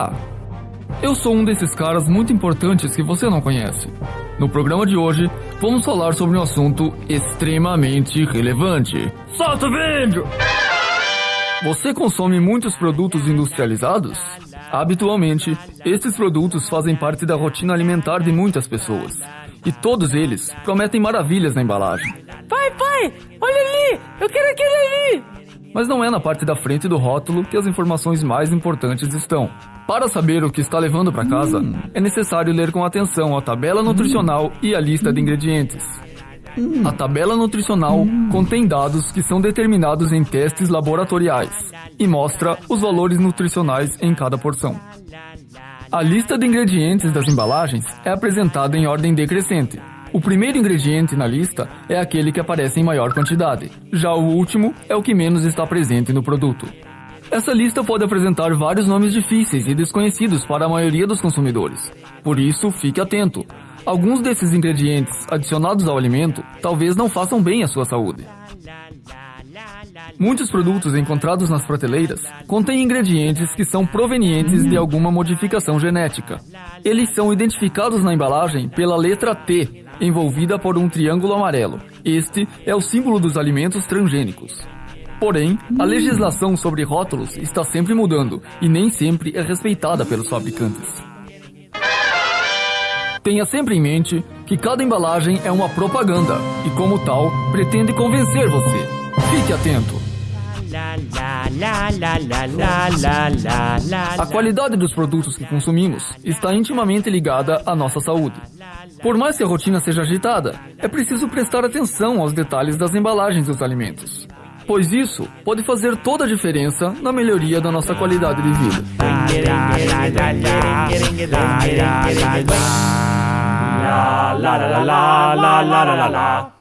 Olá! Eu sou um desses caras muito importantes que você não conhece. No programa de hoje, vamos falar sobre um assunto extremamente relevante. Solta o vídeo! Você consome muitos produtos industrializados? Habitualmente, esses produtos fazem parte da rotina alimentar de muitas pessoas. E todos eles prometem maravilhas na embalagem. Pai, pai, olha ali! Eu quero aquele ali! Mas não é na parte da frente do rótulo que as informações mais importantes estão. Para saber o que está levando para casa, é necessário ler com atenção a tabela nutricional e a lista de ingredientes. A tabela nutricional contém dados que são determinados em testes laboratoriais e mostra os valores nutricionais em cada porção. A lista de ingredientes das embalagens é apresentada em ordem decrescente. O primeiro ingrediente na lista é aquele que aparece em maior quantidade, já o último é o que menos está presente no produto. Essa lista pode apresentar vários nomes difíceis e desconhecidos para a maioria dos consumidores. Por isso, fique atento. Alguns desses ingredientes adicionados ao alimento talvez não façam bem à sua saúde. Muitos produtos encontrados nas prateleiras contêm ingredientes que são provenientes de alguma modificação genética. Eles são identificados na embalagem pela letra T, envolvida por um triângulo amarelo. Este é o símbolo dos alimentos transgênicos. Porém, a legislação sobre rótulos está sempre mudando e nem sempre é respeitada pelos fabricantes. Tenha sempre em mente que cada embalagem é uma propaganda e, como tal, pretende convencer você. Fique atento! A qualidade dos produtos que consumimos está intimamente ligada à nossa saúde. Por mais que a rotina seja agitada, é preciso prestar atenção aos detalhes das embalagens dos alimentos, pois isso pode fazer toda a diferença na melhoria da nossa qualidade de vida. la la la la la la la la